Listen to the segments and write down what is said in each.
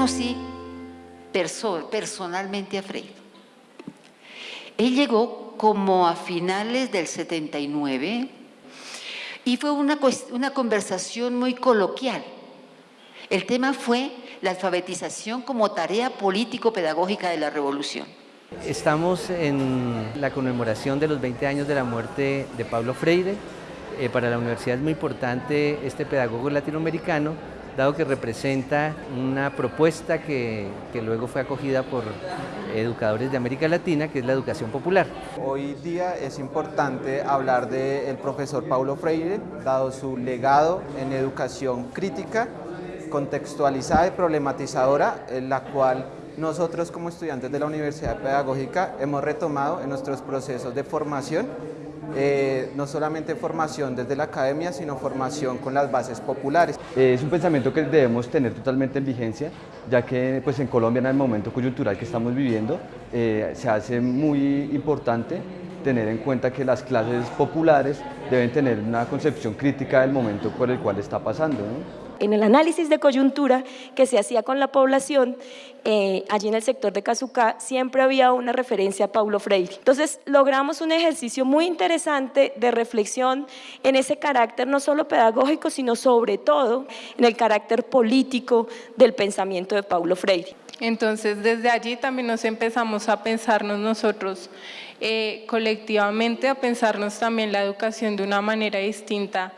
conocí personalmente a Freire. Él llegó como a finales del 79 y fue una, una conversación muy coloquial. El tema fue la alfabetización como tarea político-pedagógica de la revolución. Estamos en la conmemoración de los 20 años de la muerte de Pablo Freire. Eh, para la universidad es muy importante este pedagogo latinoamericano dado que representa una propuesta que, luego fue acogida por educadores de América Latina, que es la educación popular. Hoy día es importante hablar del profesor Paulo Freire, dado su legado en educación crítica, contextualizada y problematizadora, en la cual nosotros como estudiantes de la Universidad Pedagógica hemos retomado en nuestros procesos de formación eh, no solamente formación desde la academia, sino formación con las bases populares. Es un pensamiento que debemos tener totalmente en vigencia, ya que pues, en Colombia en el momento coyuntural que estamos viviendo eh, se hace muy importante tener en cuenta que las clases populares deben tener una concepción crítica del momento por el cual está pasando en el análisis de coyuntura que se hacía con la población, eh, allí en el sector de Cazucá, siempre había una referencia a Paulo Freire. Entonces, logramos un ejercicio muy interesante de reflexión en ese carácter no solo pedagógico, sino sobre todo en el carácter político del pensamiento de Paulo Freire. Entonces, desde allí también nos empezamos a pensarnos nosotros eh, colectivamente, a pensarnos también la educación de una manera distinta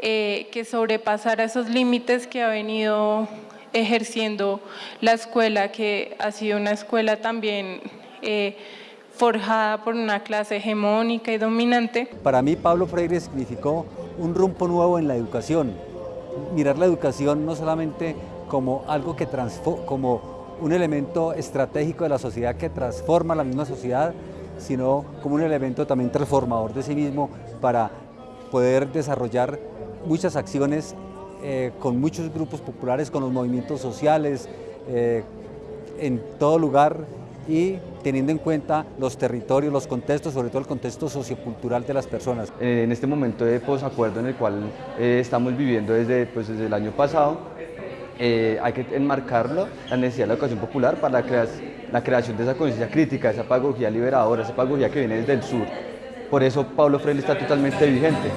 eh, que sobrepasara esos límites que ha venido ejerciendo la escuela, que ha sido una escuela también eh, forjada por una clase hegemónica y dominante. Para mí Pablo Freire significó un rumbo nuevo en la educación, mirar la educación no solamente como algo que como un elemento estratégico de la sociedad que transforma la misma sociedad, sino como un elemento también transformador de sí mismo para poder desarrollar muchas acciones eh, con muchos grupos populares, con los movimientos sociales, eh, en todo lugar y teniendo en cuenta los territorios, los contextos, sobre todo el contexto sociocultural de las personas. Eh, en este momento de posacuerdo en el cual estamos viviendo desde, pues, desde el año pasado, hay que enmarcarlo, la necesidad de la educación popular para la, la creación de esa conciencia crítica, esa pedagogía liberadora, esa pedagogía que viene desde el sur. Por eso Pablo Freire está totalmente vigente.